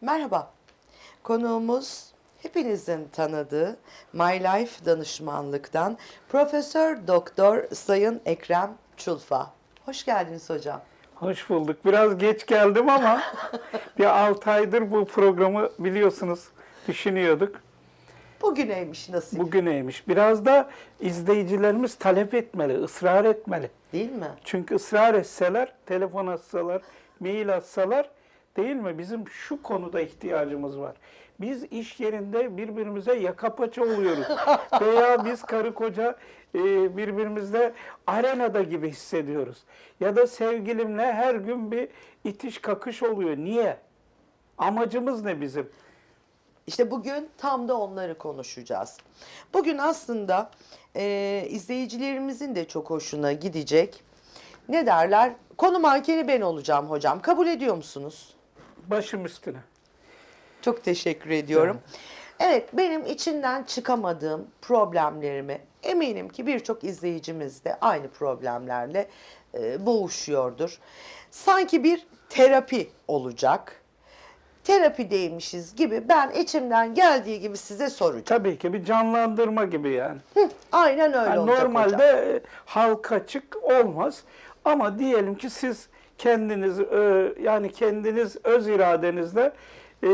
Merhaba. Konuğumuz hepinizin tanıdığı My Life danışmanlıktan Profesör Doktor Sayın Ekrem Çulfa. Hoş geldiniz hocam. Hoş bulduk. Biraz geç geldim ama bir 6 aydır bu programı biliyorsunuz düşünüyorduk. Bugüneymiş nasip. Bugüneymiş. Biraz da izleyicilerimiz talep etmeli, ısrar etmeli. Değil mi? Çünkü ısrar etseler, telefon atsalar, mail atsalar değil mi? Bizim şu konuda ihtiyacımız var. Biz iş yerinde birbirimize yaka paça oluyoruz. Veya biz karı koca e, birbirimizle arenada gibi hissediyoruz. Ya da sevgilimle her gün bir itiş kakış oluyor. Niye? Amacımız ne bizim? İşte bugün tam da onları konuşacağız. Bugün aslında e, izleyicilerimizin de çok hoşuna gidecek. Ne derler? Konu mankeni ben olacağım hocam. Kabul ediyor musunuz? Başım üstüne. Çok teşekkür ediyorum. Evet, benim içinden çıkamadığım problemlerimi eminim ki birçok izleyicimiz de aynı problemlerle e, boğuşuyordur. Sanki bir terapi olacak. Terapideymişiz gibi ben içimden geldiği gibi size soracağım. Tabii ki bir canlandırma gibi yani. Hı, aynen öyle Yani olacak normalde hocam. halka açık olmaz. Ama diyelim ki siz kendiniz e, yani kendiniz öz iradenizle e,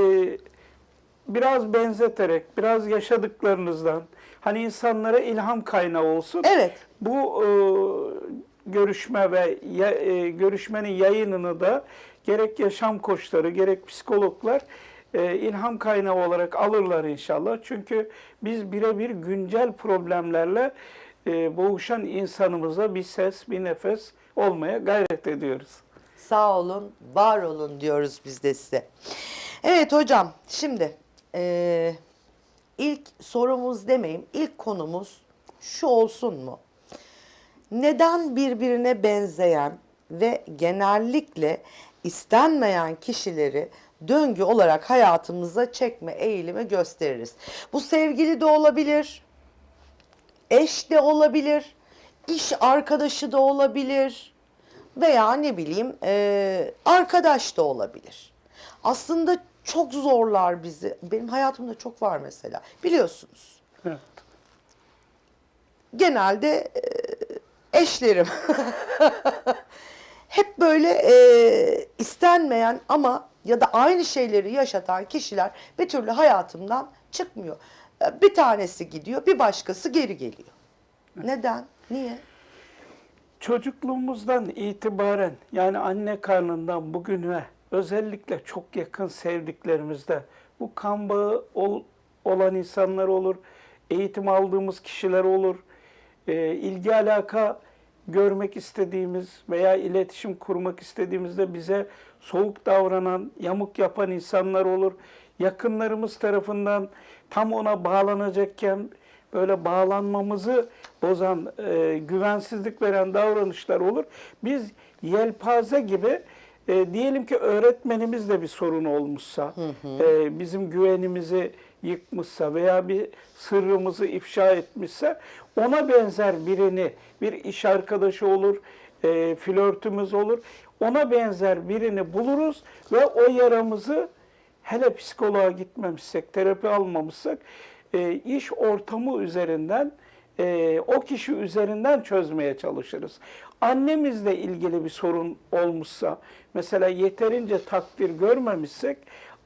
biraz benzeterek, biraz yaşadıklarınızdan hani insanlara ilham kaynağı olsun. Evet. Bu e, görüşme ve görüşmenin yayınını da gerek yaşam koçları gerek psikologlar ilham kaynağı olarak alırlar inşallah. Çünkü biz birebir güncel problemlerle boğuşan insanımıza bir ses, bir nefes olmaya gayret ediyoruz. Sağ olun, var olun diyoruz biz de size. Evet hocam, şimdi eee, ilk sorumuz demeyeyim, ilk konumuz şu olsun mu? Neden birbirine benzeyen ve genellikle istenmeyen kişileri döngü olarak hayatımıza çekme eğilimi gösteririz? Bu sevgili de olabilir, eş de olabilir, iş arkadaşı da olabilir veya ne bileyim eee, arkadaş da olabilir. Aslında çok zorlar bizi. Benim hayatımda çok var mesela. Biliyorsunuz. Evet. Genelde eee, eşlerim. Hep böyle eee, istenmeyen ama ya da aynı şeyleri yaşatan kişiler bir türlü hayatımdan çıkmıyor. E, Bir tanesi gidiyor, bir başkası geri geliyor. Neden? Niye? Çocukluğumuzdan itibaren yani anne karnından bugüne özellikle çok yakın sevdiklerimizde bu kan bağı ol- olan insanlar olur, eğitim aldığımız kişiler olur, e, ilgi alaka görmek istediğimiz veya iletişim kurmak istediğimizde bize soğuk davranan, yamuk yapan insanlar olur. Yakınlarımız tarafından tam ona bağlanacakken böyle bağlanmamızı bozan, e, güvensizlik veren davranışlar olur. Biz yelpaze gibi e, diyelim ki öğretmenimiz de bir sorun olmuşsa, e, bizim güvenimizi yıkmışsa veya bir sırrımızı ifşa etmişse ona benzer birini, bir iş arkadaşı olur, e, flörtümüz olur, ona benzer birini buluruz ve o yaramızı hele psikoloğa gitmemişsek, terapi almamışsak e, iş ortamı üzerinden e, o kişi üzerinden çözmeye çalışırız. Annemizle ilgili bir sorun olmuşsa, mesela yeterince takdir görmemişsek,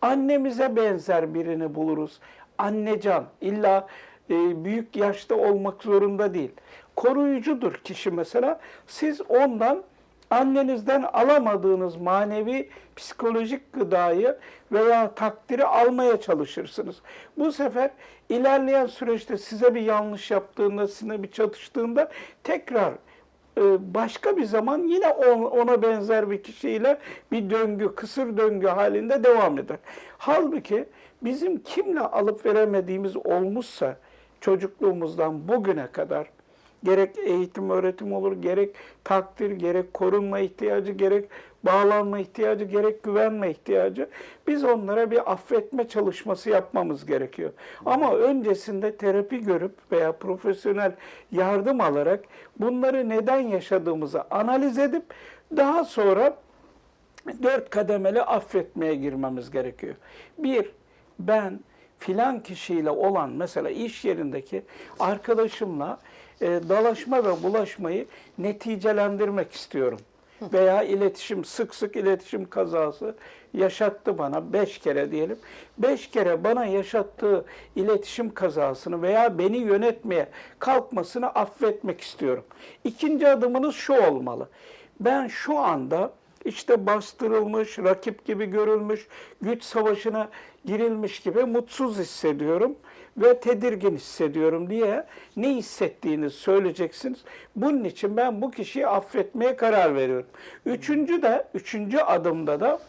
annemize benzer birini buluruz. Annecan, illa e, büyük yaşta olmak zorunda değil. Koruyucudur kişi mesela. Siz ondan annenizden alamadığınız manevi psikolojik gıdayı veya takdiri almaya çalışırsınız. Bu sefer ilerleyen süreçte size bir yanlış yaptığında, sizinle bir çatıştığında tekrar e, başka bir zaman yine on- ona benzer bir kişiyle bir döngü, kısır döngü halinde devam eder. Halbuki bizim kimle alıp veremediğimiz olmuşsa çocukluğumuzdan bugüne kadar gerek eğitim öğretim olur, gerek takdir, gerek korunma ihtiyacı, gerek bağlanma ihtiyacı, gerek güvenme ihtiyacı. Biz onlara bir affetme çalışması yapmamız gerekiyor. Ama öncesinde terapi görüp veya profesyonel yardım alarak bunları neden yaşadığımızı analiz edip daha sonra dört kademeli affetmeye girmemiz gerekiyor. Bir, ben filan kişiyle olan mesela iş yerindeki arkadaşımla e, dalaşma ve bulaşmayı neticelendirmek istiyorum. Veya iletişim, sık sık iletişim kazası yaşattı bana beş kere diyelim. Beş kere bana yaşattığı iletişim kazasını veya beni yönetmeye kalkmasını affetmek istiyorum. İkinci adımınız şu olmalı. Ben şu anda işte bastırılmış, rakip gibi görülmüş, güç savaşına girilmiş gibi mutsuz hissediyorum ve tedirgin hissediyorum diye ne hissettiğini söyleyeceksiniz. Bunun için ben bu kişiyi affetmeye karar veriyorum. Üçüncü de, üçüncü adımda da,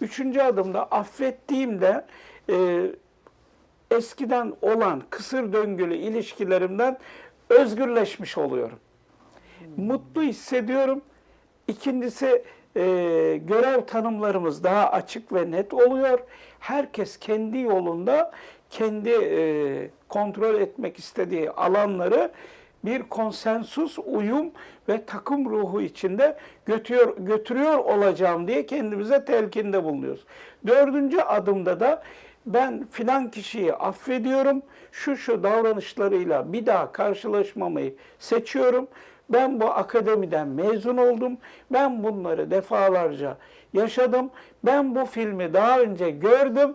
üçüncü adımda affettiğimde e, eskiden olan kısır döngülü ilişkilerimden özgürleşmiş oluyorum. Mutlu hissediyorum. İkincisi e, görev tanımlarımız daha açık ve net oluyor. Herkes kendi yolunda kendi e, kontrol etmek istediği alanları bir konsensus, uyum ve takım ruhu içinde götürüyor, götürüyor olacağım diye kendimize telkinde bulunuyoruz. Dördüncü adımda da ben filan kişiyi affediyorum, şu şu davranışlarıyla bir daha karşılaşmamayı seçiyorum. Ben bu akademiden mezun oldum. Ben bunları defalarca yaşadım. Ben bu filmi daha önce gördüm.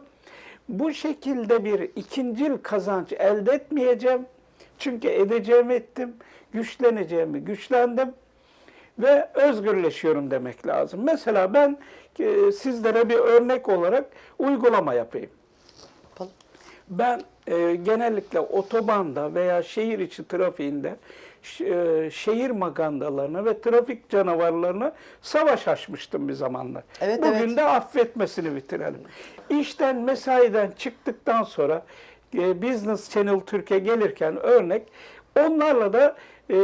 Bu şekilde bir ikincil kazanç elde etmeyeceğim. Çünkü edeceğimi ettim, güçleneceğimi güçlendim ve özgürleşiyorum demek lazım. Mesela ben e, sizlere bir örnek olarak uygulama yapayım. Ben e, genellikle otobanda veya şehir içi trafiğinde şehir magandalarına ve trafik canavarlarına savaş açmıştım bir zamanlar. Evet, Bugün evet. de affetmesini bitirelim. İşten mesaiden çıktıktan sonra e, Business Channel Türkiye gelirken örnek onlarla da e,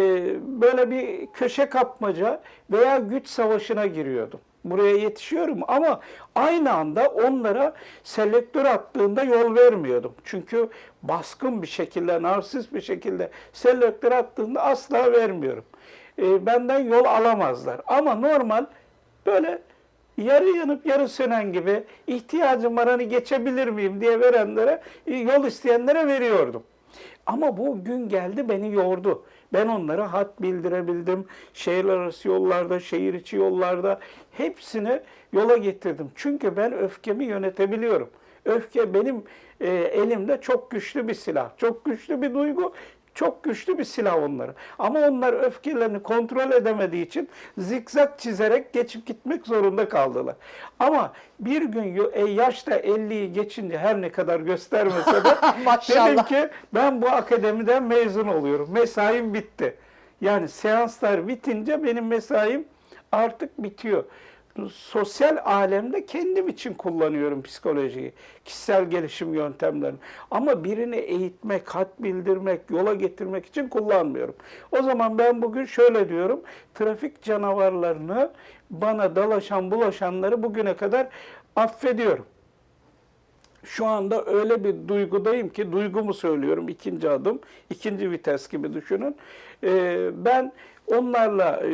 böyle bir köşe kapmaca veya güç savaşına giriyordum. Buraya yetişiyorum ama aynı anda onlara selektör attığında yol vermiyordum. Çünkü baskın bir şekilde, narsist bir şekilde selektör attığında asla vermiyorum. E, benden yol alamazlar. Ama normal böyle yarı yanıp yarı sönen gibi ihtiyacım var hani geçebilir miyim diye verenlere, yol isteyenlere veriyordum. Ama bu gün geldi beni yordu. Ben onlara hat bildirebildim. Şehir arası yollarda, şehir içi yollarda hepsini yola getirdim. Çünkü ben öfkemi yönetebiliyorum. Öfke benim e, elimde çok güçlü bir silah, çok güçlü bir duygu, çok güçlü bir silah onları. Ama onlar öfkelerini kontrol edemediği için zikzak çizerek geçip gitmek zorunda kaldılar. Ama bir gün e, yaşta 50'yi geçince her ne kadar göstermese de dedim ki ben bu akademiden mezun oluyorum. Mesaim bitti. Yani seanslar bitince benim mesaim artık bitiyor. Sosyal alemde kendim için kullanıyorum psikolojiyi, kişisel gelişim yöntemlerini. Ama birini eğitmek, hat bildirmek, yola getirmek için kullanmıyorum. O zaman ben bugün şöyle diyorum, trafik canavarlarını, bana dalaşan bulaşanları bugüne kadar affediyorum şu anda öyle bir duygudayım ki duygumu söylüyorum ikinci adım, ikinci vites gibi düşünün. Ee, ben onlarla e,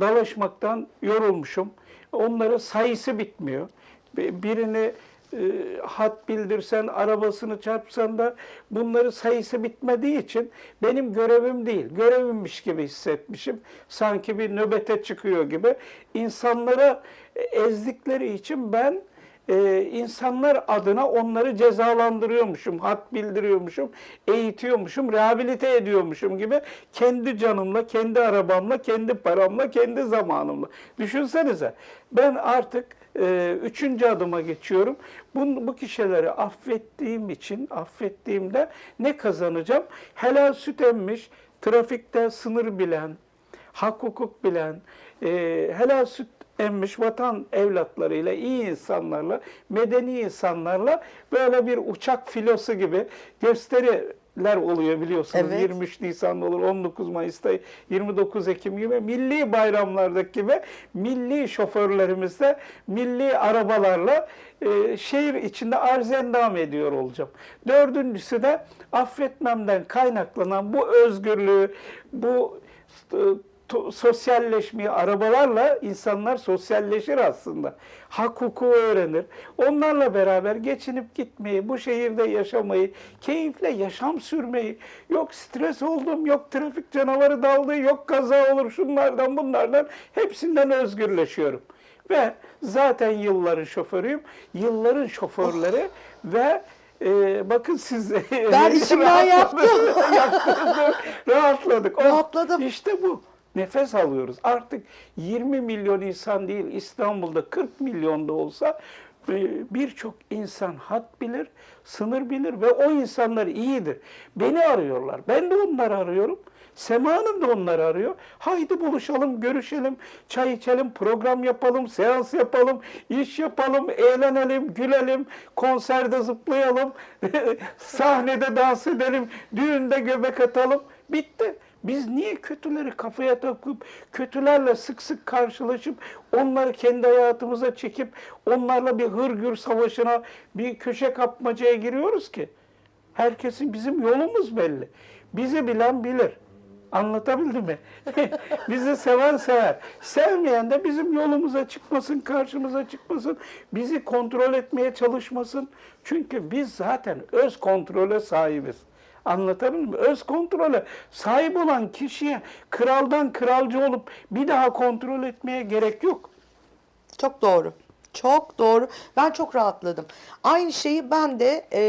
dalaşmaktan yorulmuşum. Onların sayısı bitmiyor. Bi- Birini e, hat bildirsen, arabasını çarpsan da bunları sayısı bitmediği için benim görevim değil, görevimmiş gibi hissetmişim. Sanki bir nöbete çıkıyor gibi. İnsanlara e, ezdikleri için ben e, insanlar adına onları cezalandırıyormuşum, hat bildiriyormuşum, eğitiyormuşum, rehabilite ediyormuşum gibi kendi canımla, kendi arabamla, kendi paramla, kendi zamanımla. Düşünsenize ben artık e, üçüncü adıma geçiyorum. Bu, bu kişileri affettiğim için, affettiğimde ne kazanacağım? Helal süt emmiş, trafikte sınır bilen, hak hukuk bilen, e, helal süt emmiş vatan evlatlarıyla, iyi insanlarla, medeni insanlarla böyle bir uçak filosu gibi gösteriler oluyor biliyorsunuz. Evet. 23 Nisan'da olur, 19 Mayıs'ta, 29 Ekim gibi milli bayramlardaki gibi milli şoförlerimizle, milli arabalarla e, şehir içinde arz endam ediyor olacağım. Dördüncüsü de affetmemden kaynaklanan bu özgürlüğü, bu e, sosyalleşmeyi, arabalarla insanlar sosyalleşir aslında. Hak hukuku öğrenir. Onlarla beraber geçinip gitmeyi, bu şehirde yaşamayı, keyifle yaşam sürmeyi, yok stres oldum, yok trafik canavarı daldı, yok kaza olur şunlardan bunlardan hepsinden özgürleşiyorum. Ve zaten yılların şoförüyüm. Yılların şoförleri ve e, bakın siz Ben içimden yaptım. Rahatladık. Oh, Rahatladım. İşte bu. Nefes alıyoruz. Artık 20 milyon insan değil İstanbul'da 40 milyonda olsa e, birçok insan hat bilir, sınır bilir ve o insanlar iyidir. Beni arıyorlar. Ben de onları arıyorum. Sema Hanım da onları arıyor. Haydi buluşalım, görüşelim, çay içelim, program yapalım, seans yapalım, iş yapalım, eğlenelim, gülelim, konserde zıplayalım, sahnede dans edelim, düğünde göbek atalım. Bitti. Biz niye kötüleri kafaya takıp, kötülerle sık sık karşılaşıp, onları kendi hayatımıza çekip, onlarla bir hırgür savaşına, bir köşe kapmacaya giriyoruz ki? Herkesin bizim yolumuz belli. Bizi bilen bilir. Anlatabildim mi? Bizi seven sever. Sevmeyen de bizim yolumuza çıkmasın, karşımıza çıkmasın. Bizi kontrol etmeye çalışmasın. Çünkü biz zaten öz kontrole sahibiz. Anlatabildim mi? Öz kontrole sahip olan kişiye kraldan kralcı olup bir daha kontrol etmeye gerek yok. Çok doğru. Çok doğru. Ben çok rahatladım. Aynı şeyi ben de e,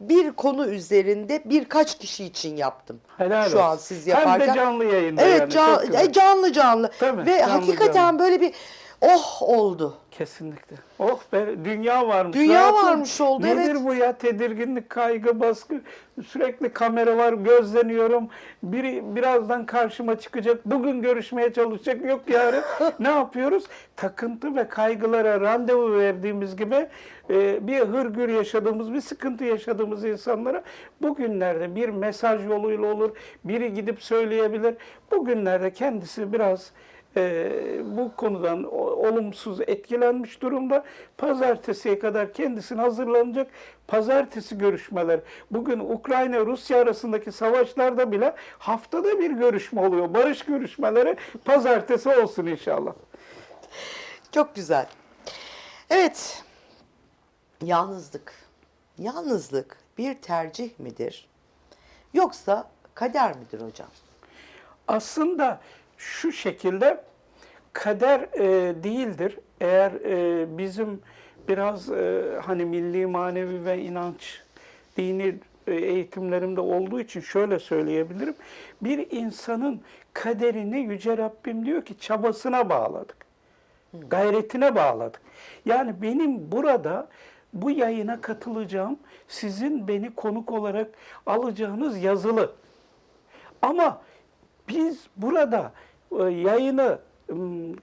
bir konu üzerinde birkaç kişi için yaptım. Helal Şu an olsun. siz Hem de yaparken. canlı yayında Evet yani, can- e, canlı canlı. Tabii, Ve canlı hakikaten canlı. böyle bir oh oldu. Kesinlikle. Oh be dünya varmış. Dünya Rahatım. varmış oldu, Nedir evet. bu ya? Tedirginlik, kaygı, baskı. Sürekli kamera var, gözleniyorum. Biri birazdan karşıma çıkacak. Bugün görüşmeye çalışacak. Yok yarın. ne yapıyoruz? Takıntı ve kaygılara randevu verdiğimiz gibi e, bir hırgür yaşadığımız, bir sıkıntı yaşadığımız insanlara bugünlerde bir mesaj yoluyla olur. Biri gidip söyleyebilir. Bugünlerde kendisi biraz e, bu konudan olumsuz etkilenmiş durumda. Pazartesiye kadar kendisine hazırlanacak. Pazartesi görüşmeler. Bugün Ukrayna-Rusya arasındaki savaşlarda bile haftada bir görüşme oluyor. Barış görüşmeleri pazartesi olsun inşallah. Çok güzel. Evet. Yalnızlık. Yalnızlık bir tercih midir? Yoksa kader midir hocam? aslında şu şekilde kader e, değildir. Eğer e, bizim biraz e, hani milli manevi ve inanç dini e, eğitimlerimde olduğu için şöyle söyleyebilirim. Bir insanın kaderini Yüce Rabbim diyor ki çabasına bağladık. Gayretine bağladık. Yani benim burada bu yayına katılacağım, sizin beni konuk olarak alacağınız yazılı. Ama biz burada e, yayını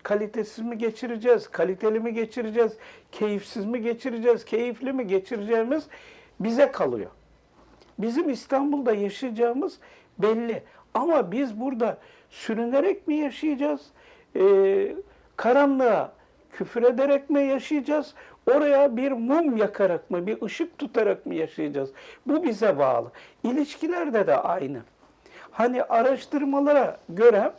kalitesiz mi geçireceğiz, kaliteli mi geçireceğiz, keyifsiz mi geçireceğiz, keyifli mi geçireceğimiz bize kalıyor. Bizim İstanbul'da yaşayacağımız belli. Ama biz burada sürünerek mi yaşayacağız? Ee, karanlığa küfür ederek mi yaşayacağız? Oraya bir mum yakarak mı, bir ışık tutarak mı yaşayacağız? Bu bize bağlı. İlişkilerde de aynı. Hani araştırmalara göre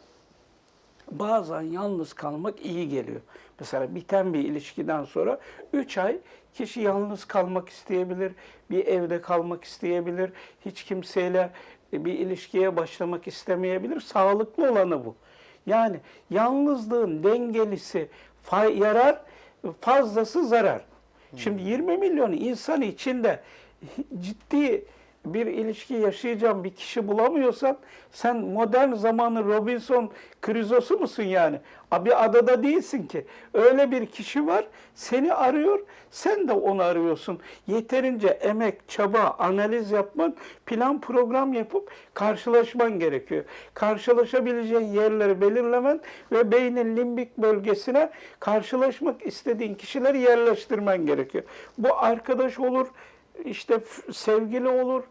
bazen yalnız kalmak iyi geliyor. Mesela biten bir ilişkiden sonra 3 ay kişi yalnız kalmak isteyebilir, bir evde kalmak isteyebilir, hiç kimseyle bir ilişkiye başlamak istemeyebilir. Sağlıklı olanı bu. Yani yalnızlığın dengelisi yarar, fazlası zarar. Şimdi 20 milyon insan içinde ciddi bir ilişki yaşayacağım bir kişi bulamıyorsan sen modern zamanın Robinson Crusoe'su musun yani? Bir adada değilsin ki. Öyle bir kişi var seni arıyor sen de onu arıyorsun. Yeterince emek, çaba, analiz yapman, plan program yapıp karşılaşman gerekiyor. Karşılaşabileceğin yerleri belirlemen ve beynin limbik bölgesine karşılaşmak istediğin kişileri yerleştirmen gerekiyor. Bu arkadaş olur, işte sevgili olur,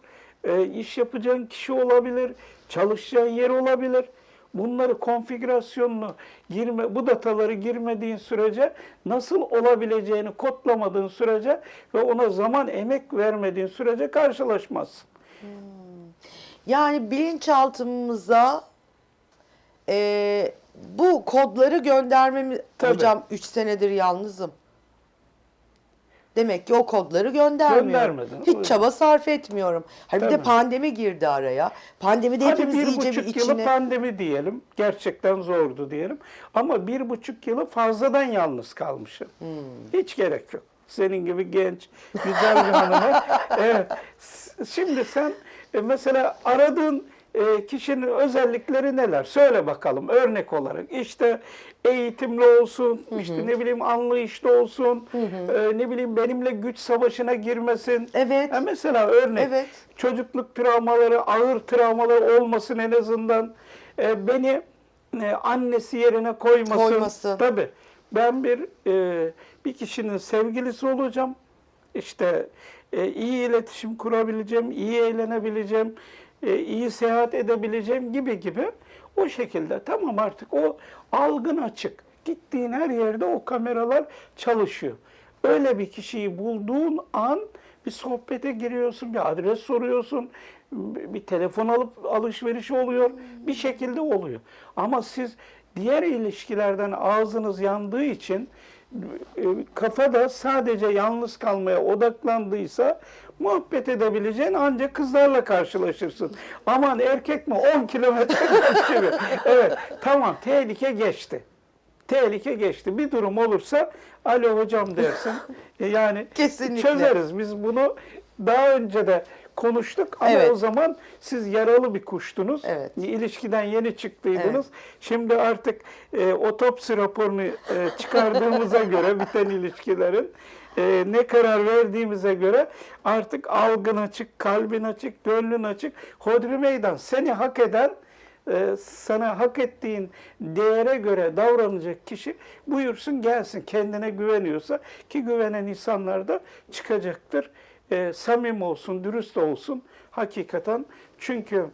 e, iş yapacağın kişi olabilir, çalışacağın yer olabilir. Bunları konfigürasyonunu girme, bu dataları girmediğin sürece nasıl olabileceğini kodlamadığın sürece ve ona zaman emek vermediğin sürece karşılaşmazsın. Yani bilinçaltımıza e, bu kodları göndermemiz... Tabii. Hocam 3 senedir yalnızım. Demek ki o kodları göndermiyorum. Göndermedin. Hiç çaba sarf etmiyorum. Hani bir de pandemi girdi araya. Pandemide Hadi hepimiz bir iyice bir buçuk yılı içine... pandemi diyelim. Gerçekten zordu diyelim. Ama bir buçuk yılı fazladan yalnız kalmışım. Hmm. Hiç gerek yok. Senin gibi genç, güzel bir hanıma. Evet. Şimdi sen e, mesela aradığın e, kişinin özellikleri neler? Söyle bakalım örnek olarak. İşte eğitimli olsun, işte ne bileyim anlayışlı olsun, e, ne bileyim benimle güç savaşına girmesin. Evet. Ha, mesela örnek Evet. çocukluk travmaları, ağır travmaları olmasın en azından. E, beni e, annesi yerine koymasın. Koymasın. Tabii. Ben bir e, bir kişinin sevgilisi olacağım. İşte e, iyi iletişim kurabileceğim, iyi eğlenebileceğim, e, iyi seyahat edebileceğim gibi gibi. O şekilde tamam artık o algın açık. Gittiğin her yerde o kameralar çalışıyor. Öyle bir kişiyi bulduğun an bir sohbete giriyorsun, bir adres soruyorsun, bir telefon alıp alışveriş oluyor, bir şekilde oluyor. Ama siz diğer ilişkilerden ağzınız yandığı için e, kafada sadece yalnız kalmaya odaklandıysa muhabbet edebileceğin ancak kızlarla karşılaşırsın. Aman erkek mi 10 kilometre gibi. Evet tamam tehlike geçti. Tehlike geçti. Bir durum olursa alo hocam dersin. E, Yani Kesinlikle. çözeriz. Biz bunu daha önce de konuştuk ama Evet. o zaman siz yaralı bir kuştunuz. Evet. İlişkiden yeni çıktıydınız. Şimdi artık e, otopsi raporunu e, çıkardığımıza göre biten ilişkilerin e, ne karar verdiğimize göre artık algın açık, kalbin açık, gönlün açık. Hodri meydan seni hak eden e, sana hak ettiğin değere göre davranacak kişi buyursun gelsin kendine güveniyorsa ki güvenen insanlar da çıkacaktır. E, samim olsun, dürüst olsun hakikaten. Çünkü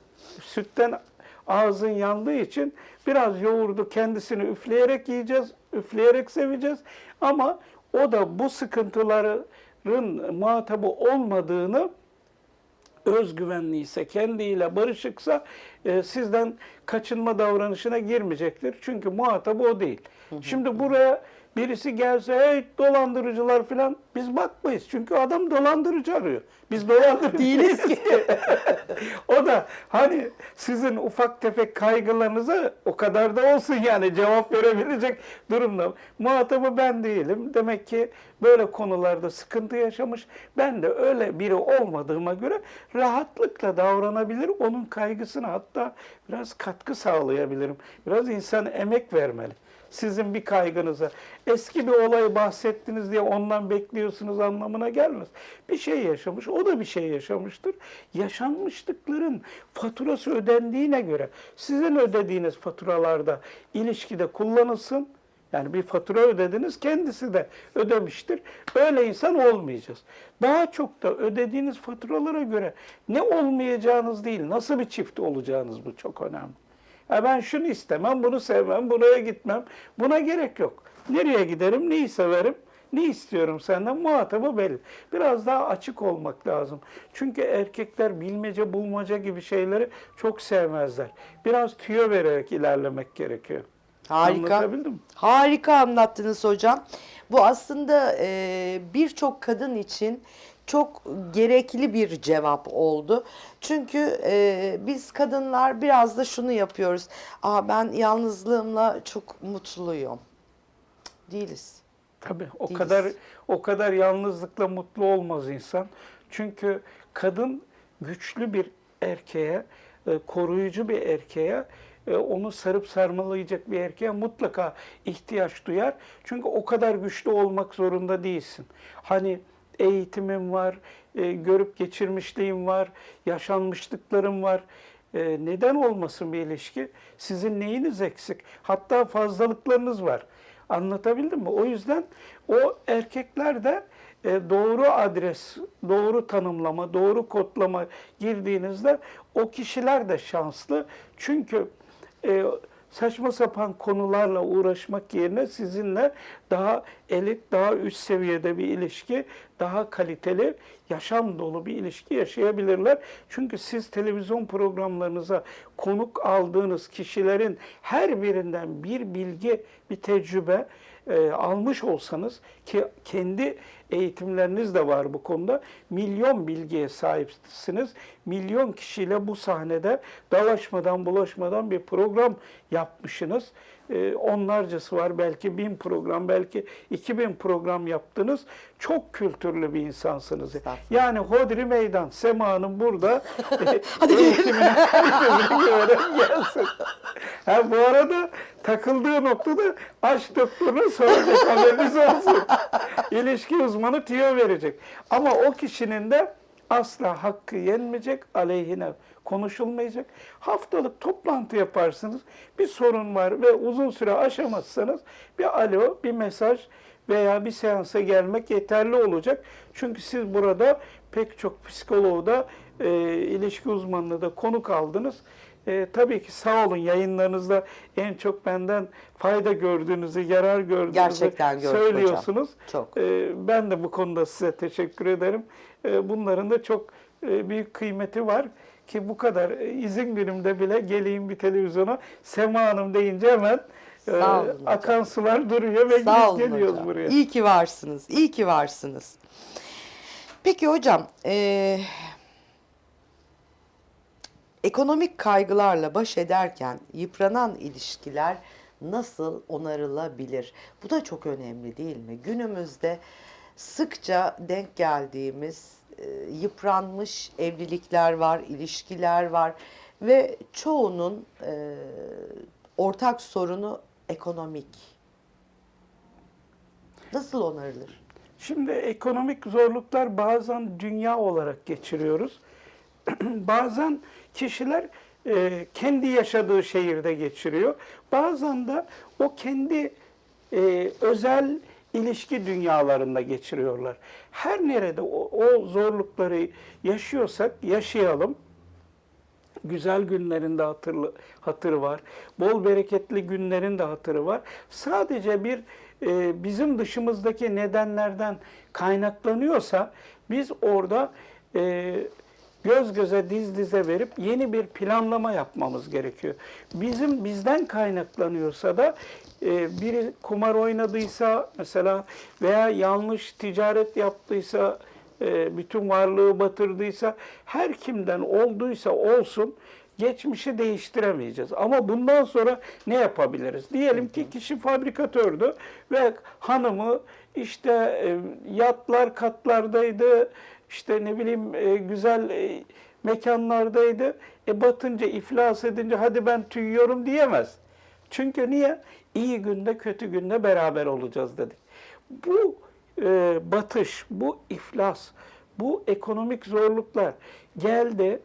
sütten ağzın yandığı için biraz yoğurdu kendisini üfleyerek yiyeceğiz, üfleyerek seveceğiz. Ama o da bu sıkıntıların muhatabı olmadığını özgüvenli ise, kendiyle barışıksa e, sizden kaçınma davranışına girmeyecektir. Çünkü muhatabı o değil. Şimdi buraya birisi gelse, hey dolandırıcılar falan biz bakmayız. Çünkü adam dolandırıcı arıyor. Biz dolandırıcı değiliz ki. o da hani sizin ufak tefek kaygılarınıza o kadar da olsun yani cevap verebilecek durumda. Muhatabı ben değilim. Demek ki böyle konularda sıkıntı yaşamış. Ben de öyle biri olmadığıma göre rahatlıkla davranabilir. Onun kaygısına hatta biraz katkı sağlayabilirim. Biraz insan emek vermeli. Sizin bir kaygınıza. Eski bir olay bahsettiniz diye ondan bekliyorsunuz anlamına gelmez. Bir şey yaşamış, o da bir şey yaşamıştır. Yaşanmışlıkların faturası ödendiğine göre sizin ödediğiniz faturalarda ilişkide kullanılsın. Yani bir fatura ödediniz, kendisi de ödemiştir. Öyle insan olmayacağız. Daha çok da ödediğiniz faturalara göre ne olmayacağınız değil, nasıl bir çift olacağınız bu çok önemli. Ya ben şunu istemem, bunu sevmem, buraya gitmem. Buna gerek yok. Nereye giderim, neyi severim, ne istiyorum senden muhatabı belli. Biraz daha açık olmak lazım. Çünkü erkekler bilmece bulmaca gibi şeyleri çok sevmezler. Biraz tüyo vererek ilerlemek gerekiyor. Harika. Anlatabildim mi? Harika anlattınız hocam. Bu aslında e, birçok kadın için çok gerekli bir cevap oldu. Çünkü e, biz kadınlar biraz da şunu yapıyoruz. Aa ben yalnızlığımla çok mutluyum. Değiliz. Tabii o Değiliz. kadar o kadar yalnızlıkla mutlu olmaz insan. Çünkü kadın güçlü bir erkeğe, e, koruyucu bir erkeğe, e, onu sarıp sarmalayacak bir erkeğe mutlaka ihtiyaç duyar. Çünkü o kadar güçlü olmak zorunda değilsin. Hani eğitimim var, e, görüp geçirmişliğim var, yaşanmışlıklarım var. E, neden olmasın bir ilişki? Sizin neyiniz eksik? Hatta fazlalıklarınız var. Anlatabildim mi? O yüzden o erkekler de e, doğru adres, doğru tanımlama, doğru kodlama girdiğinizde o kişiler de şanslı. Çünkü e, saçma sapan konularla uğraşmak yerine sizinle daha elit, daha üst seviyede bir ilişki, daha kaliteli, yaşam dolu bir ilişki yaşayabilirler. Çünkü siz televizyon programlarınıza konuk aldığınız kişilerin her birinden bir bilgi, bir tecrübe e, almış olsanız ki kendi eğitimleriniz de var bu konuda. Milyon bilgiye sahipsiniz. Milyon kişiyle bu sahnede dalaşmadan bulaşmadan bir program yapmışsınız. E, onlarcası var. Belki bin program, belki iki bin program yaptınız. Çok kültürlü bir insansınız. Yani Hodri Meydan, Sema Hanım burada e, eğitimine kalitesine göre gelsin. Ha, bu arada takıldığı noktada aşk doktoruna soracak haberiniz olsun. İlişki uzmanı tüyo verecek. Ama o kişinin de asla hakkı yenmeyecek, aleyhine konuşulmayacak. Haftalık toplantı yaparsınız. Bir sorun var ve uzun süre aşamazsanız bir alo, bir mesaj veya bir seansa gelmek yeterli olacak. Çünkü siz burada pek çok psikoloğu da e, ilişki uzmanlığı da konuk aldınız. E, tabii ki sağ olun yayınlarınızda en çok benden fayda gördüğünüzü, yarar gördüğünüzü Gerçekten gördük hocam. söylüyorsunuz. Çok. E, ben de bu konuda size teşekkür ederim. E, bunların da çok e, büyük kıymeti var ki bu kadar e, izin günümde bile geleyim bir televizyona Sema Hanım deyince hemen e, akan sular duruyor ve Sağ geliyoruz hocam. buraya. İyi ki varsınız. İyi ki varsınız. Peki hocam, eee, ekonomik kaygılarla baş ederken yıpranan ilişkiler nasıl onarılabilir? Bu da çok önemli değil mi? Günümüzde sıkça denk geldiğimiz e, yıpranmış evlilikler var, ilişkiler var ve çoğunun e, ortak sorunu ekonomik. Nasıl onarılır? Şimdi ekonomik zorluklar bazen dünya olarak geçiriyoruz. bazen kişiler e, kendi yaşadığı şehirde geçiriyor. Bazen de o kendi e, özel ilişki dünyalarında geçiriyorlar. Her nerede o, o zorlukları yaşıyorsak yaşayalım. Güzel günlerin de hatırlı, hatırı var. Bol bereketli günlerin de hatırı var. Sadece bir e, bizim dışımızdaki nedenlerden kaynaklanıyorsa biz orada e, göz göze diz dize verip yeni bir planlama yapmamız gerekiyor. Bizim bizden kaynaklanıyorsa da e, biri kumar oynadıysa mesela veya yanlış ticaret yaptıysa e, bütün varlığı batırdıysa her kimden olduysa olsun geçmişi değiştiremeyeceğiz. Ama bundan sonra ne yapabiliriz? Diyelim ki kişi fabrikatördü ve hanımı işte e, yatlar katlardaydı, işte ne bileyim e, güzel e, mekanlardaydı. E batınca, iflas edince hadi ben tüyüyorum diyemez. Çünkü niye? İyi günde, kötü günde beraber olacağız dedik. Bu e, batış, bu iflas, bu ekonomik zorluklar geldi.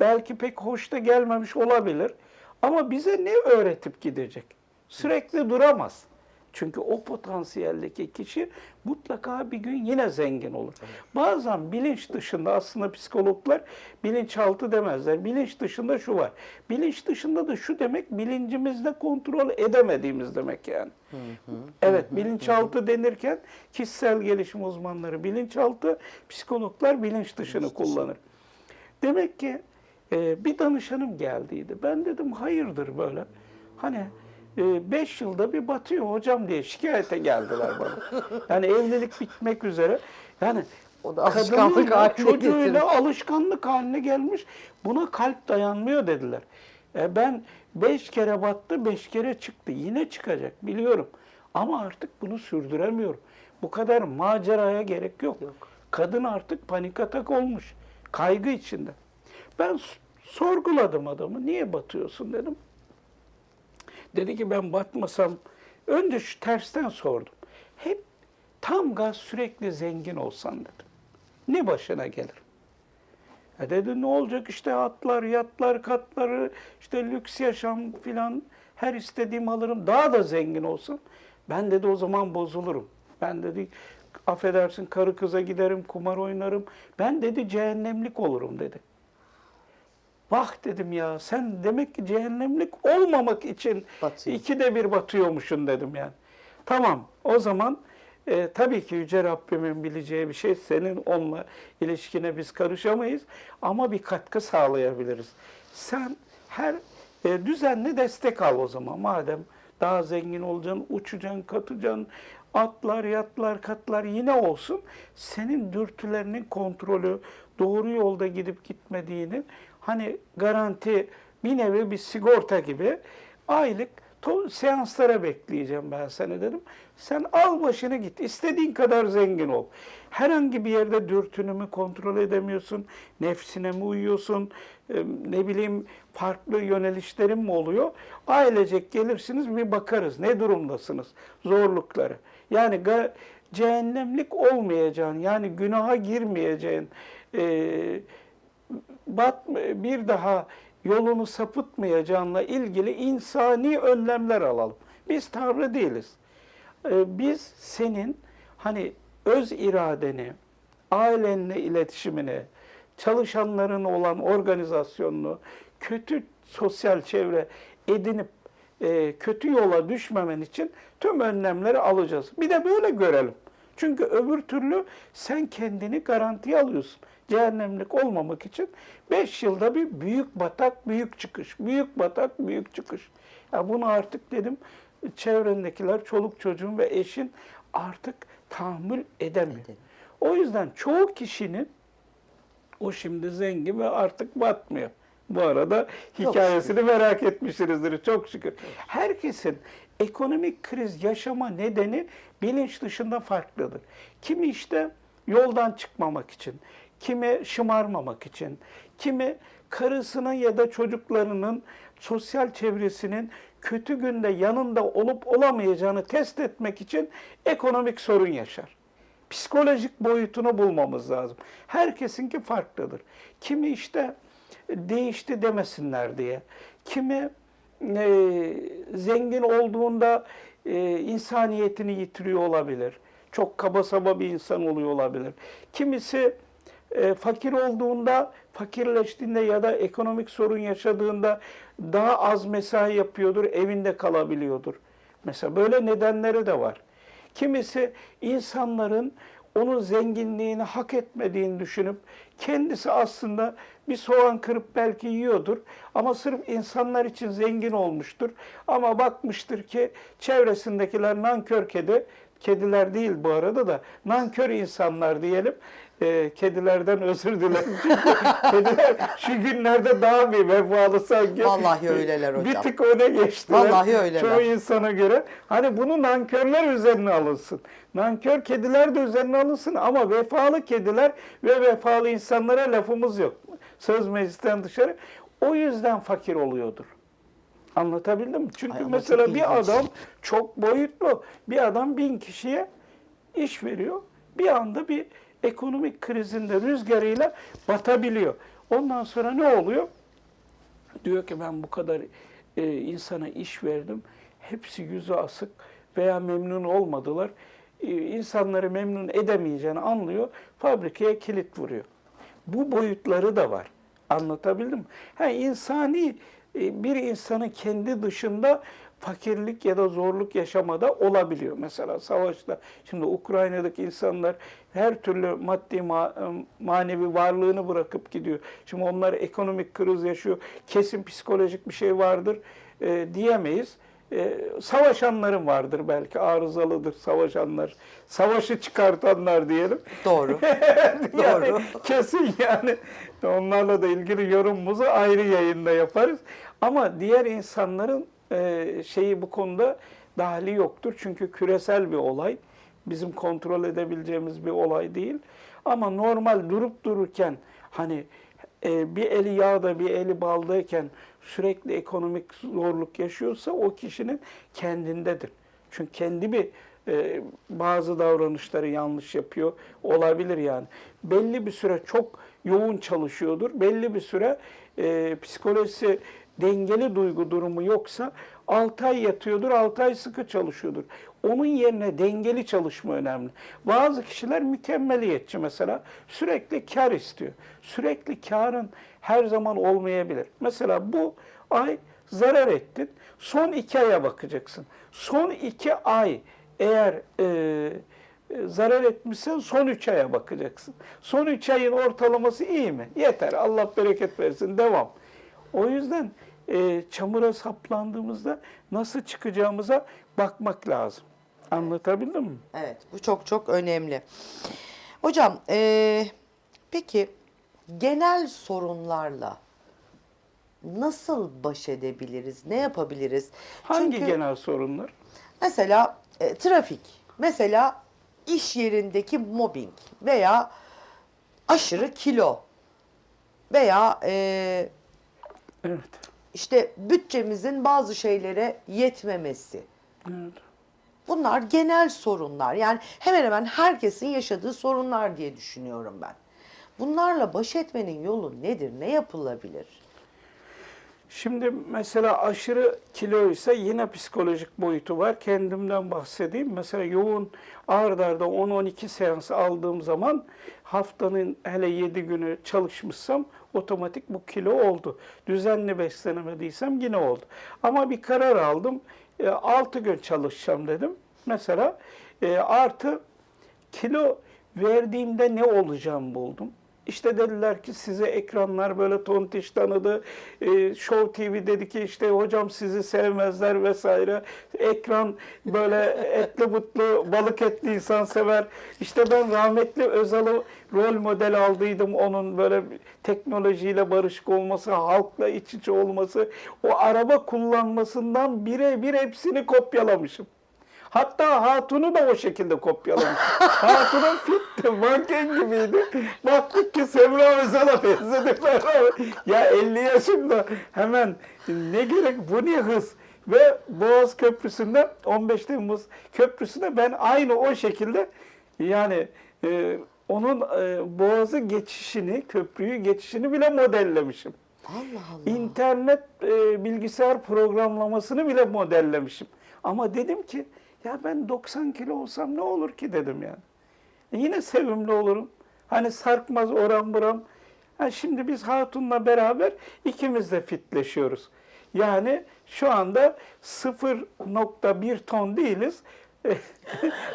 Belki pek hoş da gelmemiş olabilir. Ama bize ne öğretip gidecek? Sürekli duramaz. Çünkü o potansiyeldeki kişi mutlaka bir gün yine zengin olur. Bazen bilinç dışında aslında psikologlar bilinçaltı demezler. Bilinç dışında şu var. Bilinç dışında da şu demek bilincimizde kontrol edemediğimiz demek yani. Evet bilinçaltı denirken kişisel gelişim uzmanları bilinçaltı, psikologlar bilinç dışını kullanır. Demek ki e, bir danışanım geldiydi. Ben dedim hayırdır böyle. Hani 5 yılda bir batıyor hocam diye şikayete geldiler bana. Yani evlilik bitmek üzere. Yani O da alışkanlık haline çocuğuyla getirmiş. alışkanlık haline gelmiş. Buna kalp dayanmıyor dediler. E ben beş kere battı, beş kere çıktı. Yine çıkacak biliyorum. Ama artık bunu sürdüremiyorum. Bu kadar maceraya gerek yok. Yok. Kadın artık panik atak olmuş. Kaygı içinde. Ben sorguladım adamı. Niye batıyorsun dedim. Dedi ki ben batmasam, önce şu tersten sordum. Hep tam gaz sürekli zengin olsan dedim. Ne başına gelir? E dedi ne olacak işte atlar, yatlar, katları, işte lüks yaşam filan her istediğim alırım. Daha da zengin olsam ben dedi o zaman bozulurum. Ben dedi affedersin karı kıza giderim, kumar oynarım. Ben dedi cehennemlik olurum dedi. Vah dedim ya sen demek ki cehennemlik olmamak için Batıyor. ikide bir batıyormuşsun dedim yani. Tamam o zaman e, tabii ki Yüce Rabbimin bileceği bir şey senin onunla ilişkine biz karışamayız ama bir katkı sağlayabiliriz. Sen her e, düzenli destek al o zaman madem daha zengin olacaksın, uçacaksın, katacaksın, atlar, yatlar, katlar yine olsun. Senin dürtülerinin kontrolü, doğru yolda gidip gitmediğini hani garanti bir nevi bir sigorta gibi aylık seanslara bekleyeceğim ben seni dedim. Sen al başını git. istediğin kadar zengin ol. Herhangi bir yerde dürtünü mü kontrol edemiyorsun? Nefsine mi uyuyorsun? Ne bileyim farklı yönelişlerin mi oluyor? Ailecek gelirsiniz bir bakarız. Ne durumdasınız? Zorlukları. Yani cehennemlik olmayacağın, yani günaha girmeyeceğin, e, bat bir daha yolunu sapıtmayacağınla ilgili insani önlemler alalım. Biz Tanrı değiliz. Ee, Biz senin hani öz iradeni, ailenle iletişimini, çalışanların olan organizasyonunu, kötü sosyal çevre edinip e, kötü yola düşmemen için tüm önlemleri alacağız. Bir de böyle görelim. Çünkü öbür türlü sen kendini garantiye alıyorsun. Cehennemlik olmamak için 5 yılda bir büyük batak, büyük çıkış. Büyük batak, büyük çıkış. Ya bunu artık dedim çevrendekiler, çoluk çocuğun ve eşin artık tahammül edemiyor. Edemiyor. O yüzden çoğu kişinin o şimdi zengin ve artık batmıyor. Bu arada Çok hikayesini merak etmişsinizdir çok şükür. Herkesin ekonomik kriz yaşama nedeni bilinç dışında farklıdır. Kimi işte yoldan çıkmamak için, kimi şımarmamak için, kimi karısının ya da çocuklarının sosyal çevresinin kötü günde yanında olup olamayacağını test etmek için ekonomik sorun yaşar psikolojik boyutunu bulmamız lazım. Herkesinki farklıdır. Kimi işte değişti demesinler diye, kimi e, zengin olduğunda e, insaniyetini yitiriyor olabilir. Çok kaba saba bir insan oluyor olabilir. Kimisi e, fakir olduğunda, fakirleştiğinde ya da ekonomik sorun yaşadığında daha az mesai yapıyordur, evinde kalabiliyordur. Mesela böyle nedenleri de var. Kimisi insanların onun zenginliğini hak etmediğini düşünüp kendisi aslında bir soğan kırıp belki yiyordur ama sırf insanlar için zengin olmuştur. Ama bakmıştır ki çevresindekiler nankör kedi, kediler değil bu arada da nankör insanlar diyelim. Ee, kedilerden özür dilerim. Kediler şu günlerde daha bir vefalı sanki. Vallahi öyleler hocam. Bir tık öne geçtiler. Vallahi öyleler. Çoğu insana göre. Hani bunu nankörler üzerine alınsın. Nankör kediler de üzerine alınsın ama vefalı kediler ve vefalı insanlara lafımız yok. Söz meclisten dışarı. O yüzden fakir oluyordur. Anlatabildim mi? Çünkü Ay mesela bir adam çok boyutlu. Bir adam bin kişiye iş veriyor. Bir anda bir ekonomik krizinde rüzgarıyla batabiliyor. Ondan sonra ne oluyor? Diyor ki ben bu kadar e, insana iş verdim. Hepsi yüzü asık veya memnun olmadılar. E, insanları memnun edemeyeceğini anlıyor. Fabrikaya kilit vuruyor. Bu boyutları da var. Anlatabildim mi? Ha, insani e, bir insanın kendi dışında fakirlik ya da zorluk yaşamada olabiliyor. Mesela savaşta şimdi Ukrayna'daki insanlar her türlü maddi ma- manevi varlığını bırakıp gidiyor. Şimdi onlar ekonomik kriz yaşıyor. Kesin psikolojik bir şey vardır e, diyemeyiz. E, savaşanların vardır belki arızalıdır savaşanlar. Savaşı çıkartanlar diyelim. Doğru. yani Doğru. kesin yani onlarla da ilgili yorumumuzu ayrı yayında yaparız. Ama diğer insanların e, şeyi bu konuda dahili yoktur. Çünkü küresel bir olay. Bizim kontrol edebileceğimiz bir olay değil. Ama normal durup dururken hani e, bir eli yağda bir eli baldayken sürekli ekonomik zorluk yaşıyorsa o kişinin kendindedir. Çünkü kendi bir e, bazı davranışları yanlış yapıyor olabilir yani. Belli bir süre çok yoğun çalışıyordur. Belli bir süre e, psikolojisi dengeli duygu durumu yoksa 6 ay yatıyordur, 6 ay sıkı çalışıyordur. Onun yerine dengeli çalışma önemli. Bazı kişiler mükemmeliyetçi mesela sürekli kar istiyor. Sürekli karın her zaman olmayabilir. Mesela bu ay zarar ettin. Son iki aya bakacaksın. Son iki ay eğer e, e, zarar etmişsen son üç aya bakacaksın. Son üç ayın ortalaması iyi mi? Yeter. Allah bereket versin. Devam. O yüzden e, çamura saplandığımızda nasıl çıkacağımıza bakmak lazım. Anlatabildim mi? Evet, bu çok çok önemli. Hocam, eee, peki genel sorunlarla nasıl baş edebiliriz? Ne yapabiliriz? Hangi Çünkü genel sorunlar? mesela e, trafik, mesela iş yerindeki mobbing veya aşırı kilo veya e, Evet. İşte bütçemizin bazı şeylere yetmemesi. evet. Bunlar genel sorunlar. Yani hemen hemen herkesin yaşadığı sorunlar diye düşünüyorum ben. Bunlarla baş etmenin yolu nedir? Ne yapılabilir? Şimdi mesela aşırı kilo ise yine psikolojik boyutu var. Kendimden bahsedeyim. Mesela yoğun ağır darda 10-12 seans aldığım zaman haftanın hele 7 günü çalışmışsam otomatik bu kilo oldu. Düzenli beslenemediysem yine oldu. Ama bir karar aldım. 6 gün çalışacağım dedim. Mesela e, artı kilo verdiğimde ne olacağım buldum. İşte dediler ki size ekranlar böyle tontiş tanıdı. E, Show TV dedi ki işte hocam sizi sevmezler vesaire. Ekran böyle etli butlu balık etli insan sever. İşte ben rahmetli Özal'ı rol model aldıydım. Onun böyle teknolojiyle barışık olması, halkla iç içe olması. O araba kullanmasından birebir hepsini kopyalamışım. Hatta Hatun'u da o şekilde kopyalamış. Hatun'un fitti, manken gibiydi. Baktık ki Semra Özal'a benzediler. ya 50 yaşında hemen ne gerek bu ne hız. Ve Boğaz Köprüsü'nde 15 Temmuz Köprüsü'nde ben aynı o şekilde yani e, onun e, Boğaz'ı geçişini, köprüyü geçişini bile modellemişim. Allah Allah. İnternet e, bilgisayar programlamasını bile modellemişim. Ama dedim ki ya ben 90 kilo olsam ne olur ki dedim yani. E yine sevimli olurum. Hani sarkmaz oran buram. Ha şimdi biz Hatun'la beraber ikimiz de fitleşiyoruz. Yani şu anda 0.1 ton değiliz.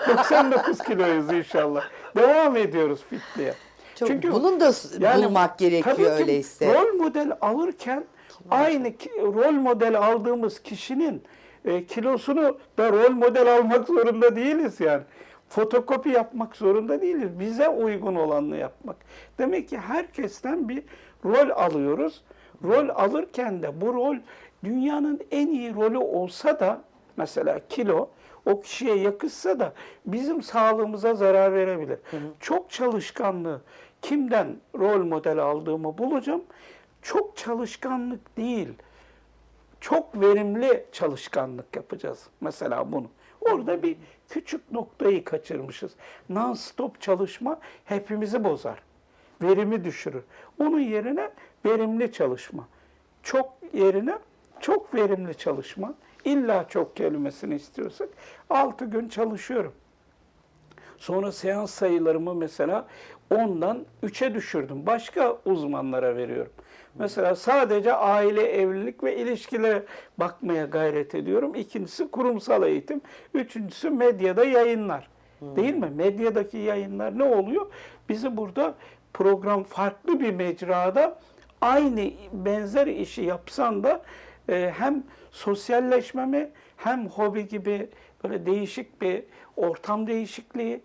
99 kiloyuz inşallah. Devam ediyoruz fitliğe. Çok, bunun da s- bulmak gerekiyor tabii ki öyleyse. Rol model alırken aynı ki- rol model aldığımız kişinin e, kilosunu da rol model almak zorunda değiliz yani. Fotokopi yapmak zorunda değiliz. Bize uygun olanını yapmak. Demek ki herkesten bir rol alıyoruz. Rol alırken de bu rol dünyanın en iyi rolü olsa da mesela kilo o kişiye yakışsa da bizim sağlığımıza zarar verebilir. Çok çalışkanlığı kimden rol model aldığımı bulacağım. Çok çalışkanlık değil çok verimli çalışkanlık yapacağız mesela bunu. Orada bir küçük noktayı kaçırmışız. Non-stop çalışma hepimizi bozar. Verimi düşürür. Onun yerine verimli çalışma. Çok yerine çok verimli çalışma. İlla çok kelimesini istiyorsak 6 gün çalışıyorum. Sonra seans sayılarımı mesela 10'dan 3'e düşürdüm. Başka uzmanlara veriyorum. Mesela sadece aile, evlilik ve ilişkilere bakmaya gayret ediyorum. İkincisi kurumsal eğitim. Üçüncüsü medyada yayınlar. Değil mi? Medyadaki yayınlar ne oluyor? Bizi burada program farklı bir mecrada aynı benzer işi yapsan da e, hem sosyalleşmemi hem hobi gibi böyle değişik bir ortam değişikliği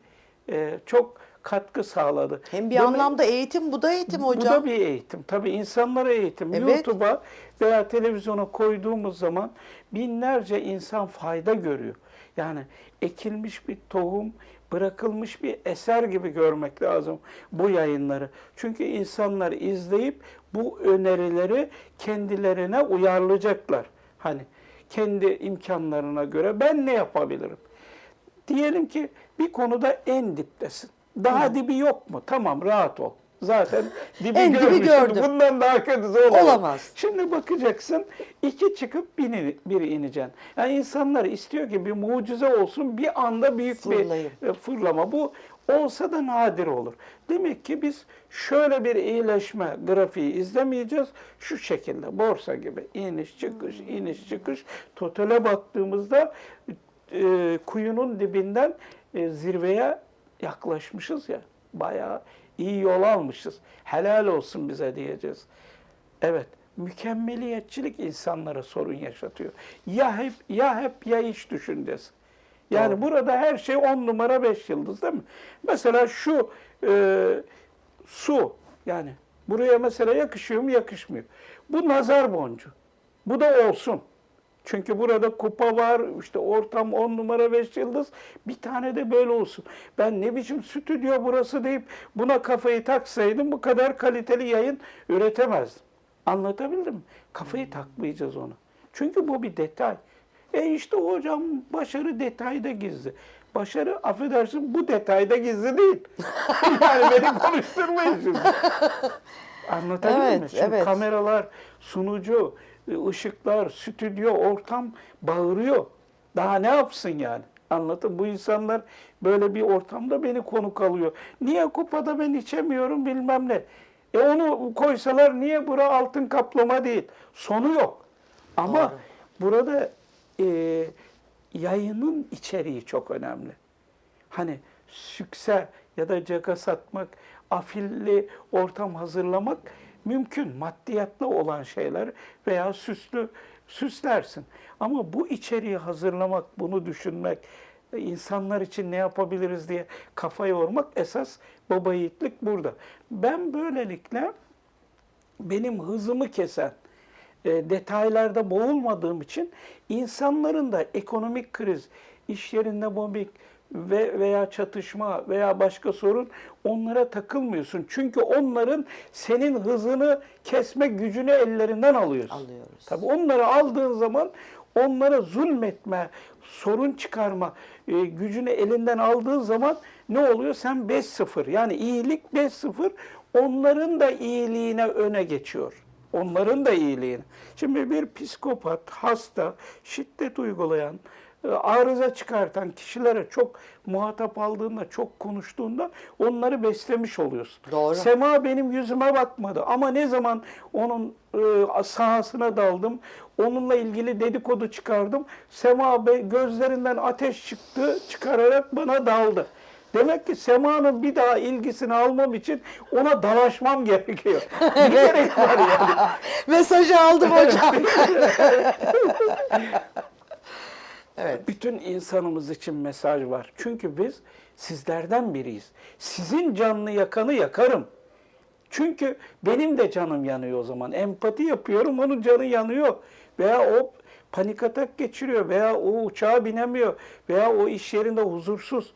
e, çok katkı sağladı. Hem bir Demek- anlamda eğitim, bu da eğitim bu hocam. da bir eğitim. Tabii insanlara eğitim. Evet. YouTube'a veya televizyona koyduğumuz zaman binlerce insan fayda görüyor. Yani ekilmiş bir tohum, bırakılmış bir eser gibi görmek lazım bu yayınları. Çünkü insanlar izleyip bu önerileri kendilerine uyarlayacaklar. Hani kendi imkanlarına göre ben ne yapabilirim? Diyelim ki bir konuda en diptesin. Daha dibi yok mu? Tamam rahat ol. zaten dibi En dibi gördüm. Bundan daha kötüsü olamaz. Olamaz. Şimdi bakacaksın iki çıkıp biri, biri ineceksin. Yani insanlar istiyor ki bir mucize olsun bir anda büyük Fırlayın. bir e, fırlama. Bu olsa da nadir olur. Demek ki biz şöyle bir iyileşme grafiği izlemeyeceğiz. Şu şekilde borsa gibi iniş çıkış iniş çıkış totale baktığımızda e, kuyunun dibinden e, zirveye yaklaşmışız ya. Bayağı iyi yol almışız. Helal olsun bize diyeceğiz. Evet, mükemmeliyetçilik insanlara sorun yaşatıyor. Ya hep ya hep ya hiç düşüncesi. Yani Doğru. burada her şey on numara beş yıldız değil mi? Mesela şu e, su yani buraya mesela yakışıyor mu yakışmıyor. Bu nazar boncuğu. Bu da olsun. Çünkü burada kupa var, işte ortam on numara beş yıldız. Bir tane de böyle olsun. Ben ne biçim stüdyo burası deyip buna kafayı taksaydım bu kadar kaliteli yayın üretemezdim. Anlatabildim mi? Kafayı takmayacağız ona. Çünkü bu bir detay. E işte hocam başarı detayda gizli. Başarı affedersin bu detayda gizli değil. yani beni konuşturmayın şimdi. Anlatabildim Evet, mi? Şimdi evet. kameralar, sunucu, ışıklar, stüdyo, ortam bağırıyor. Daha ne yapsın yani? Anlatın. Bu insanlar böyle bir ortamda beni konuk alıyor. Niye kupada ben içemiyorum bilmem ne. E onu koysalar niye bura altın kaplama değil? Sonu yok. Ama Doğru. burada e, yayının içeriği çok önemli. Hani sükse ya da caka satmak, afilli ortam hazırlamak mümkün. Maddiyatlı olan şeyler veya süslü süslersin. Ama bu içeriği hazırlamak, bunu düşünmek, e, insanlar için ne yapabiliriz diye kafa yormak esas baba yiğitlik burada. Ben böylelikle benim hızımı kesen, e, detaylarda boğulmadığım için insanların da ekonomik kriz, iş yerinde mobbing ve veya çatışma veya başka sorun onlara takılmıyorsun. Çünkü onların senin hızını kesme gücünü ellerinden alıyorsun. Alıyoruz. Tabii onları aldığın zaman onlara zulmetme, sorun çıkarma e, gücünü elinden aldığın zaman ne oluyor? Sen 5-0 yani iyilik 5-0 onların da iyiliğine öne geçiyor. Onların da iyiliğine. Şimdi bir psikopat, hasta, şiddet uygulayan, arıza çıkartan kişilere çok muhatap aldığında, çok konuştuğunda onları beslemiş oluyorsun. Doğru. Sema benim yüzüme bakmadı ama ne zaman onun e, sahasına daldım, onunla ilgili dedikodu çıkardım, Sema be, gözlerinden ateş çıktı, çıkararak bana daldı. Demek ki Sema'nın bir daha ilgisini almam için ona dalaşmam gerekiyor. Ne gerek var yani? Mesajı aldım hocam. evet. Bütün insanımız için mesaj var. Çünkü biz sizlerden biriyiz. Sizin canını yakanı yakarım. Çünkü benim de canım yanıyor o zaman. Empati yapıyorum, onun canı yanıyor. Veya o panik atak geçiriyor veya o uçağa binemiyor veya o iş yerinde huzursuz.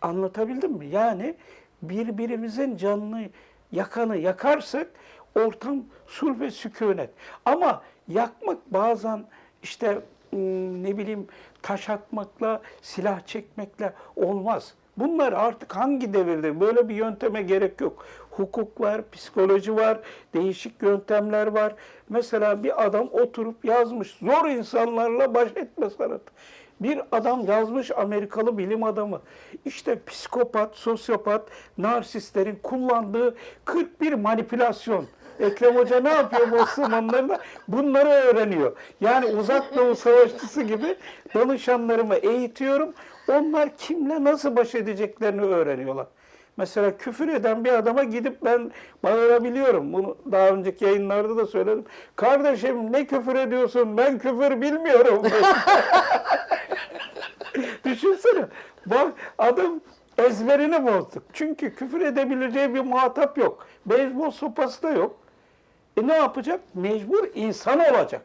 Anlatabildim mi? Yani birbirimizin canını yakanı yakarsak ortam sulh ve sükunet. Ama yakmak bazen işte ne bileyim taş atmakla, silah çekmekle olmaz. Bunlar artık hangi devirde böyle bir yönteme gerek yok. Hukuk var, psikoloji var, değişik yöntemler var. Mesela bir adam oturup yazmış zor insanlarla baş etme sanatı. Bir adam yazmış Amerikalı bilim adamı. İşte psikopat, sosyopat, narsistlerin kullandığı 41 manipülasyon. Ekrem Hoca ne yapıyor bu zamanlarında? Bunları öğreniyor. Yani uzak doğu savaşçısı gibi danışanlarımı eğitiyorum. Onlar kimle nasıl baş edeceklerini öğreniyorlar. Mesela küfür eden bir adama gidip ben bağırabiliyorum. Bunu daha önceki yayınlarda da söyledim. Kardeşim ne küfür ediyorsun? Ben küfür bilmiyorum. Düşünsene. Bak adam ezberini bozduk. Çünkü küfür edebileceği bir muhatap yok. Beyzbol sopası da yok. E ne yapacak? Mecbur insan olacak.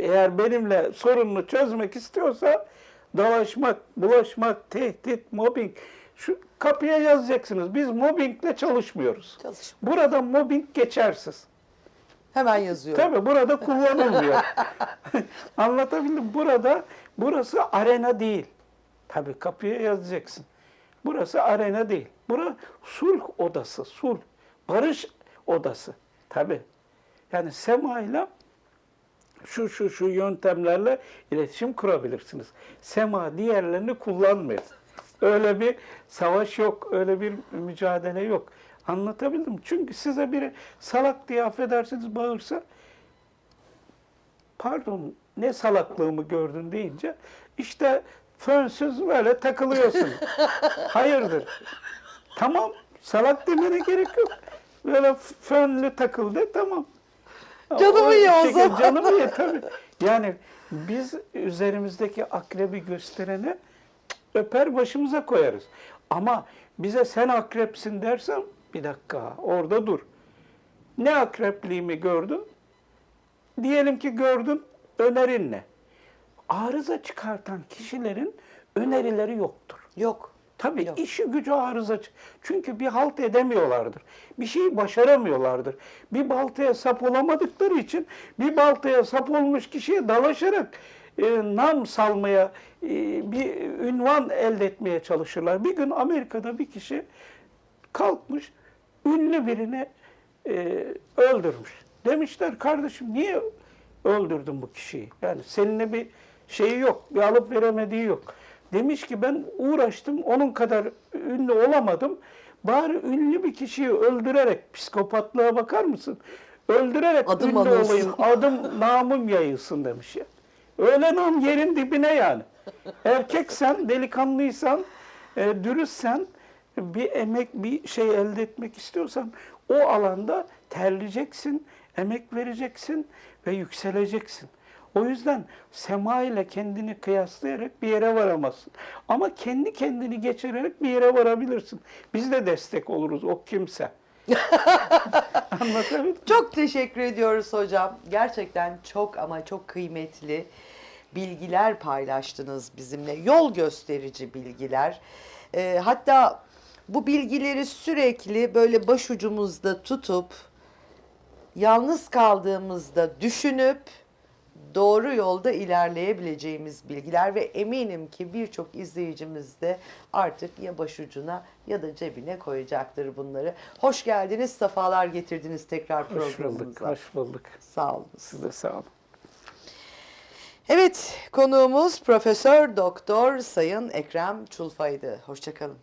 Eğer benimle sorununu çözmek istiyorsa dalaşmak, bulaşmak, tehdit, mobbing. Şu kapıya yazacaksınız. Biz mobbingle çalışmıyoruz. Çalış. Burada mobbing geçersiz. Hemen yazıyorum. Tabii burada kullanılmıyor. Anlatabildim. Burada burası arena değil. Tabii kapıya yazacaksın. Burası arena değil. Bura sulh odası, sulh. barış odası. Tabi. Yani sema ile şu şu şu yöntemlerle iletişim kurabilirsiniz. Sema diğerlerini kullanmıyor. Öyle bir savaş yok, öyle bir mücadele yok. Anlatabildim. Çünkü size biri salak diye affedersiniz bağırsa pardon ne salaklığımı gördün deyince işte fönsüz böyle takılıyorsun. Hayırdır? Tamam salak demene gerek yok. Böyle fönlü takıldı tamam. Canımı ye o zaman. Canımı ye tabii. Yani biz üzerimizdeki akrebi gösterene öper başımıza koyarız. Ama bize sen akrepsin dersem bir dakika orada dur. Ne akrepliğimi gördün? Diyelim ki gördün önerin ne? Arıza çıkartan kişilerin önerileri yoktur. Yok. Tabii Yok. işi gücü arıza. Çünkü bir halt edemiyorlardır. Bir şeyi başaramıyorlardır. Bir baltaya sap olamadıkları için bir baltaya sap olmuş kişiye dalaşarak e, nam salmaya, e, bir ünvan elde etmeye çalışırlar. Bir gün Amerika'da bir kişi kalkmış, ünlü birini e, öldürmüş. Demişler kardeşim niye öldürdün bu kişiyi? Yani seninle bir şeyi yok, bir alıp veremediği yok. Demiş ki ben uğraştım, onun kadar ünlü olamadım. Bari ünlü bir kişiyi öldürerek, psikopatlığa bakar mısın? Öldürerek Adım ünlü anılsın. olayım, adım namım yayılsın demiş ya. Öyle nam yerin dibine yani. Erkeksen, delikanlıysan, e, dürüstsen, bir emek, bir şey elde etmek istiyorsan o alanda terleyeceksin, emek vereceksin ve yükseleceksin. O yüzden sema ile kendini kıyaslayarak bir yere varamazsın. Ama kendi kendini geçirerek bir yere varabilirsin. Biz de destek oluruz o kimse. Anlatabildim? Çok teşekkür ediyoruz hocam. Gerçekten çok ama çok kıymetli bilgiler paylaştınız bizimle. Yol gösterici bilgiler. Ee, hatta bu bilgileri sürekli böyle başucumuzda tutup yalnız kaldığımızda düşünüp doğru yolda ilerleyebileceğimiz bilgiler ve eminim ki birçok izleyicimiz de artık ya başucuna ya da cebine koyacaktır bunları. Hoş geldiniz, sefalar getirdiniz tekrar Hoş bulduk, programımıza. hoş bulduk. Sağ olun. Siz de sağ olun. Evet, konuğumuz Profesör Doktor Sayın Ekrem Çulfa'ydı. Hoşçakalın.